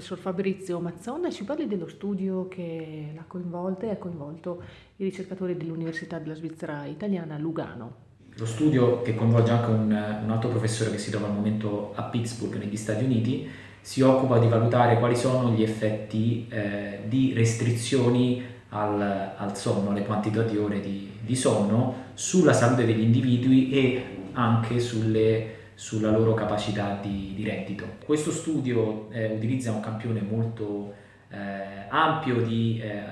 professor Fabrizio Mazzonna ci parli dello studio che l'ha coinvolta e ha coinvolto i ricercatori dell'Università della Svizzera Italiana Lugano. Lo studio, che coinvolge anche un, un altro professore che si trova al momento a Pittsburgh, negli Stati Uniti, si occupa di valutare quali sono gli effetti eh, di restrizioni al, al, sonno, alle quantità di ore di, di, sonno, sulla salute degli individui e anche sulle, sulla loro capacità di, di reddito. Questo studio eh, utilizza un campione molto eh, ampio di, eh,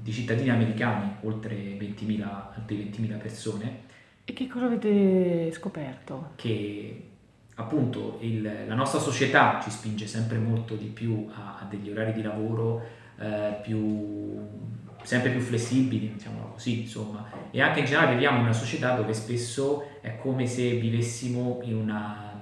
di, cittadini americani, oltre 20.000, 20 persone. E che cosa avete scoperto? Che appunto il, la nostra società ci spinge sempre molto di più a, a degli orari di lavoro eh, più, sempre più flessibili, diciamo così, insomma, e anche in generale viviamo in una società dove spesso è come se vivessimo in, una,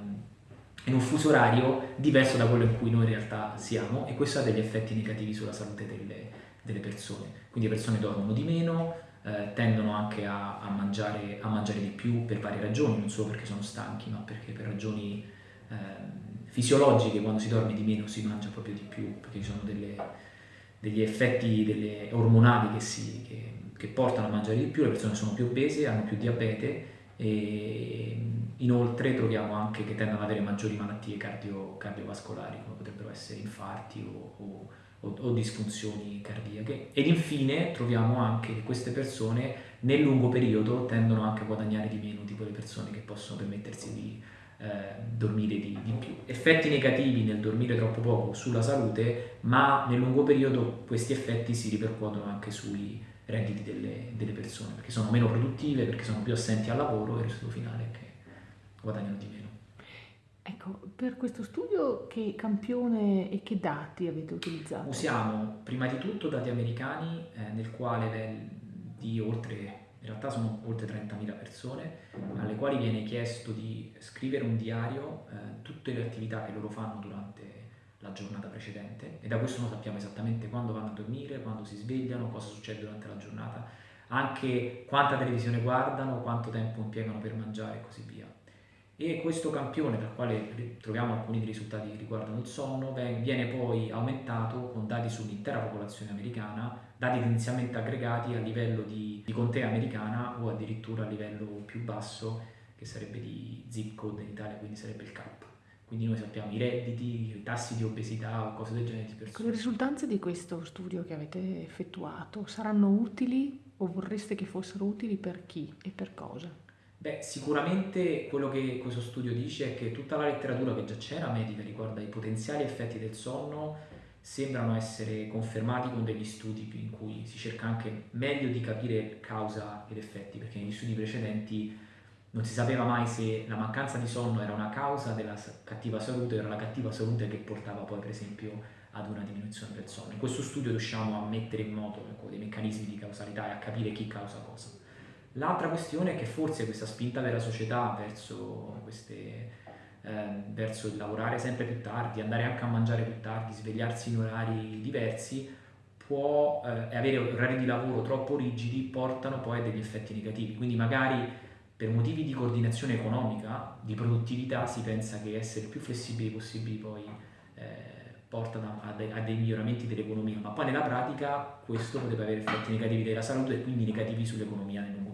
in un fuso orario diverso da quello in cui noi in realtà siamo e questo ha degli effetti negativi sulla salute delle, delle persone. Quindi le persone dormono di meno, eh, tendono anche a, a, mangiare, a, mangiare, di più per varie ragioni, non solo perché sono stanchi, ma perché per ragioni eh, fisiologiche quando si dorme di meno si mangia proprio di più, perché ci sono delle, degli effetti ormonali che, si, che, che, portano a mangiare di più, le persone sono più obese, hanno più diabete e inoltre troviamo anche che tendono ad avere maggiori malattie cardio, cardiovascolari come potrebbero essere infarti o, o o, disfunzioni cardiache. Ed infine troviamo anche che queste persone nel lungo periodo tendono anche a guadagnare di meno di quelle persone che possono permettersi di eh, dormire di, di, più. Effetti negativi nel dormire troppo poco sulla salute, ma nel lungo periodo questi effetti si ripercuotono anche sui redditi delle, delle persone, perché sono meno produttive, perché sono più assenti al lavoro e il risultato finale è che guadagnano di meno. Ecco, per questo studio che campione e che dati avete utilizzato? Usiamo prima di tutto dati americani eh, nel quale di oltre, in realtà sono oltre 30.000 persone, alle quali viene chiesto di scrivere un diario, eh, tutte le attività che loro fanno durante la giornata precedente. E da questo noi sappiamo esattamente quando vanno a dormire, quando si svegliano, cosa succede durante la giornata, anche quanta televisione guardano, quanto tempo impiegano per mangiare e così via e questo campione, dal quale troviamo alcuni dei risultati che riguardano il sonno, viene poi aumentato con dati sull'intera popolazione americana, dati inizialmente aggregati a livello di, di contea americana o addirittura a livello più basso, che sarebbe di zip code in Italia, quindi sarebbe il CAP. Quindi noi sappiamo i redditi, i tassi di obesità o cose del genere di persone. Le risultanze di questo studio che avete effettuato saranno utili o vorreste che fossero utili per chi e per cosa? Beh, sicuramente quello che questo studio dice è che tutta la letteratura che già c'era medica riguardo ai potenziali effetti del sonno sembrano essere confermati con degli studi in cui si cerca anche meglio di capire causa ed effetti, perché negli studi precedenti non si sapeva mai se la mancanza di sonno era una causa della cattiva salute o era la cattiva salute che portava poi per esempio ad una diminuzione del sonno. In questo studio riusciamo a mettere in moto ecco, dei meccanismi di causalità e a capire chi causa cosa. L'altra questione è che forse questa spinta della società verso, queste, eh, verso il lavorare sempre più tardi, andare anche a mangiare più tardi, svegliarsi in orari diversi, può eh, avere orari di lavoro troppo rigidi, portano poi a degli effetti negativi. Quindi magari per motivi di coordinazione economica, di produttività, si pensa che essere più flessibili possibili poi eh, porta a, a dei miglioramenti dell'economia, ma poi nella pratica questo potrebbe avere effetti negativi della salute e quindi negativi sull'economia nel periodo.